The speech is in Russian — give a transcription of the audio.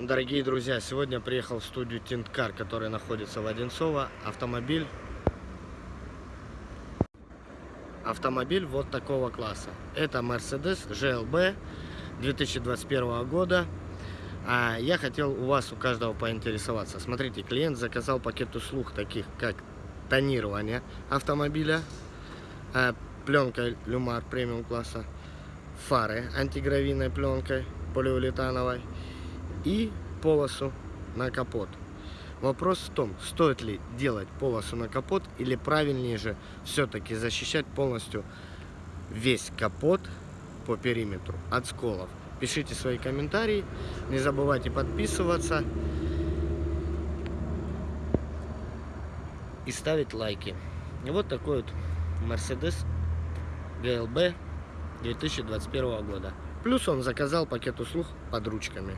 Дорогие друзья, сегодня приехал в студию Тинткар, который находится в Одинцово. Автомобиль Автомобиль вот такого класса. Это Mercedes GLB 2021 года. А я хотел у вас, у каждого поинтересоваться. Смотрите, клиент заказал пакет услуг, таких как тонирование автомобиля, а, пленка Люмар премиум класса, фары антигравийной пленкой полиуретановой и полосу на капот. Вопрос в том, стоит ли делать полосу на капот или правильнее же все-таки защищать полностью весь капот по периметру от сколов. Пишите свои комментарии, не забывайте подписываться и ставить лайки. И вот такой вот Mercedes GLB 2021 года. Плюс он заказал пакет услуг под ручками.